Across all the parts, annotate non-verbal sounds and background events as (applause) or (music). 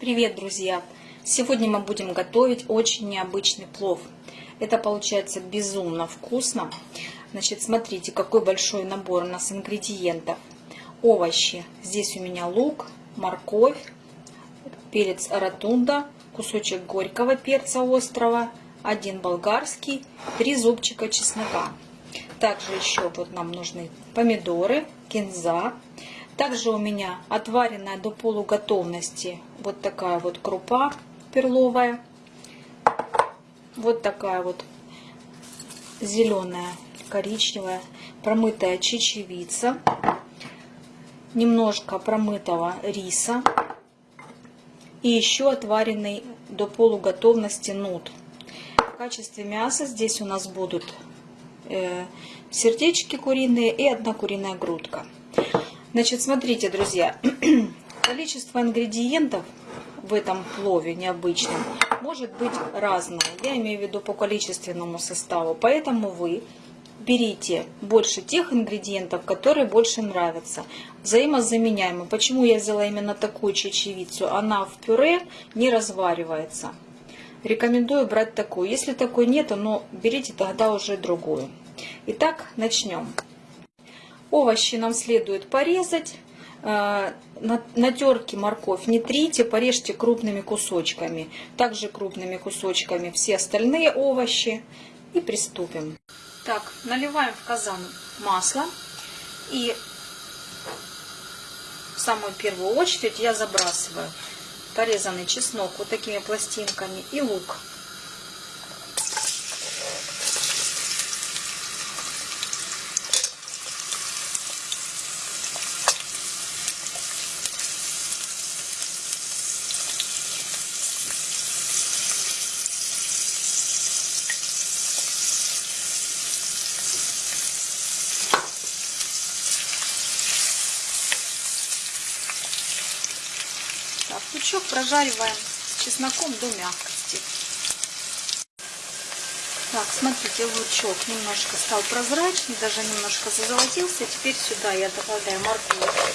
Привет, друзья! Сегодня мы будем готовить очень необычный плов. Это получается безумно вкусно. Значит, смотрите, какой большой набор у нас ингредиентов. Овощи. Здесь у меня лук, морковь, перец ротунда, кусочек горького перца острого, один болгарский, три зубчика чеснока. Также еще вот нам нужны помидоры, кинза, также у меня отваренная до полуготовности вот такая вот крупа перловая. Вот такая вот зеленая, коричневая, промытая чечевица. Немножко промытого риса. И еще отваренный до полуготовности нут. В качестве мяса здесь у нас будут э, сердечки куриные и одна куриная грудка. Значит, смотрите, друзья, (clears throat) количество ингредиентов в этом плове необычном может быть разное. Я имею в виду по количественному составу. Поэтому вы берите больше тех ингредиентов, которые больше нравятся. Взаимозаменяемо. Почему я взяла именно такую чечевицу? Она в пюре не разваривается. Рекомендую брать такую. Если такой нет, но берите тогда уже другую. Итак, начнем. Овощи нам следует порезать. Э, на терке морковь не трите, порежьте крупными кусочками. Также крупными кусочками все остальные овощи. И приступим. Так, наливаем в казан масло. И в самую первую очередь я забрасываю порезанный чеснок вот такими пластинками и лук. Так, лучок прожариваем с чесноком до мягкости. Так, смотрите, лучок немножко стал прозрачный, даже немножко зазолотился. Теперь сюда я добавляю морковь.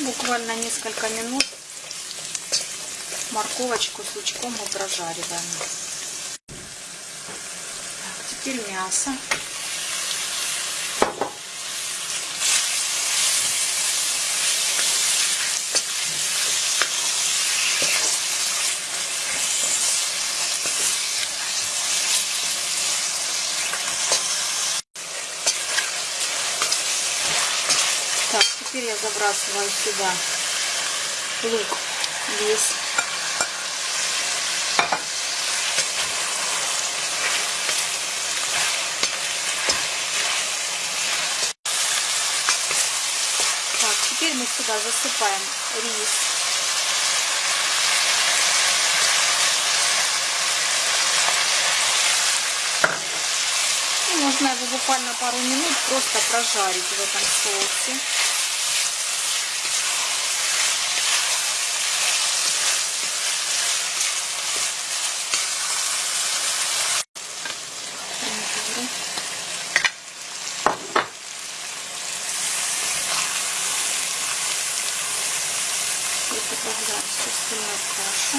Буквально несколько минут морковочку с лучком мы прожариваем. Так, теперь мясо. Теперь я забрасываю сюда лук весь. Так, теперь мы сюда засыпаем рис. И можно его буквально пару минут просто прожарить в этом соусе. Остальную кашу.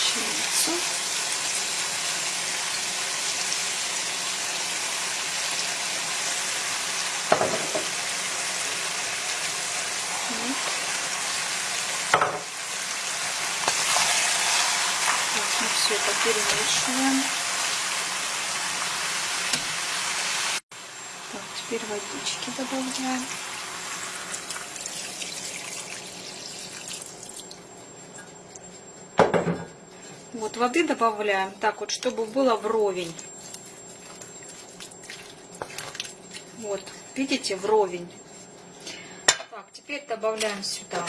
Чечевицу. Это перемешиваем. Так, теперь водички добавляем. Вот воды добавляем так вот, чтобы было вровень. Вот, видите, вровень. Так, теперь добавляем сюда.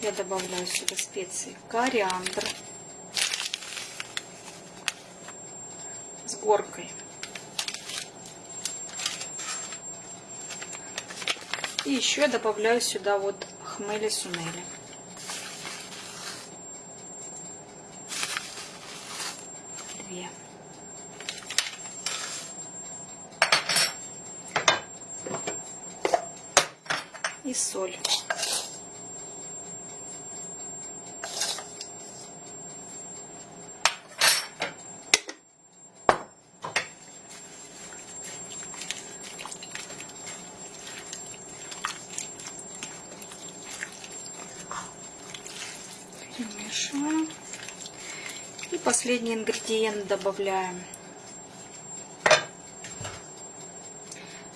Я добавляю сюда специи. Кориандр. Горкой. И еще я добавляю сюда вот хмели сунели. Две. И соль. Перемешиваем. И последний ингредиент добавляем.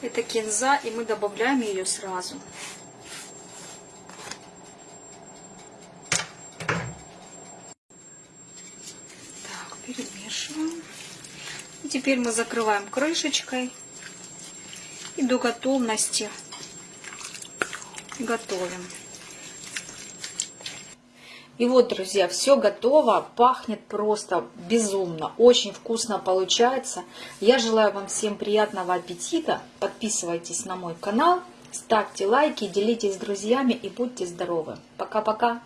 Это кинза, и мы добавляем ее сразу. Так, перемешиваем. И теперь мы закрываем крышечкой. И до готовности готовим. И вот, друзья, все готово, пахнет просто безумно, очень вкусно получается. Я желаю вам всем приятного аппетита, подписывайтесь на мой канал, ставьте лайки, делитесь с друзьями и будьте здоровы. Пока-пока!